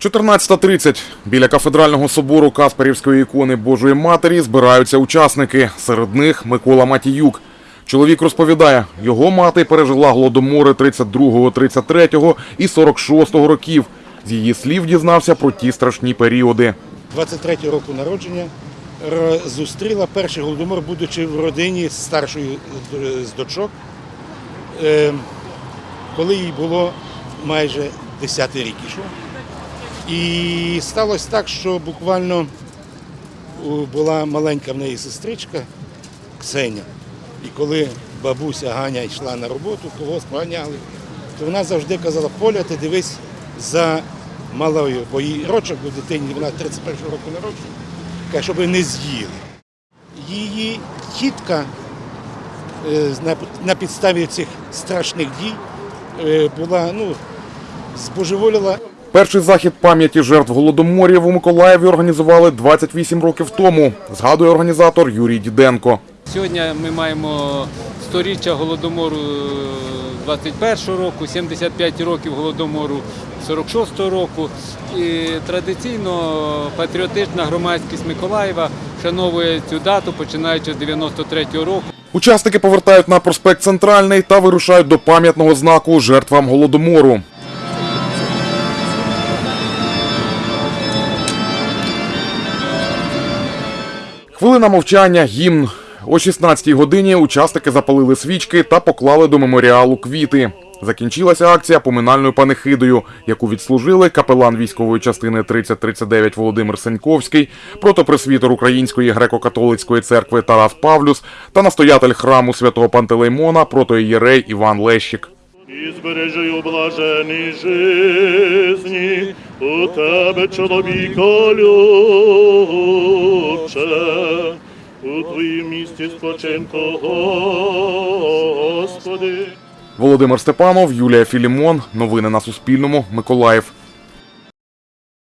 14.30. Біля кафедрального собору Каспарівської ікони Божої Матері збираються учасники. Серед них Микола Матіюк. Чоловік розповідає, його мати пережила голодомори 32-го, 33-го і 46-го років. З її слів дізнався про ті страшні періоди. 23 року народження зустріла перший голодомор, будучи в родині е, з дочок, е, коли їй було майже 10 рік ішов. І сталося так, що буквально була маленька в неї сестричка Ксеня. І коли бабуся Ганя йшла на роботу, когось поганяли, то вона завжди казала, Поля, ти дивись за малою, бо їй рочок у дитині, вона 31 року народження, каже, щоб не з'їли. Її тітка е, на, на підставі цих страшних дій е, була, ну, збожеволіла Перший захід пам'яті жертв голодоморів у Миколаєві організували 28 років тому, згадує організатор Юрій Діденко. Сьогодні ми маємо сторіччя голодомору 21-го року, 75 років голодомору 46-го року. І традиційно патріотична громадськість Миколаєва вшановує цю дату, починаючи з 93-го року. Учасники повертають на проспект Центральний та вирушають до пам'ятного знаку жертвам голодомору. Хвилина мовчання, гімн. О 16-й годині учасники запалили свічки та поклали до меморіалу квіти. Закінчилася акція поминальною панихидою, яку відслужили капелан військової частини 3039 Володимир Сеньковський, протопресвітер Української греко-католицької церкви Тарас Павлюс та настоятель храму святого Пантелеймона протоієрей Іван Лещик. І збережи у блаженій жизні у тебе, чоловіка любче, у твоїм місті спочинку, Господи. Володимир Степанов, Юлія Філімон. Новини на Суспільному. Миколаїв.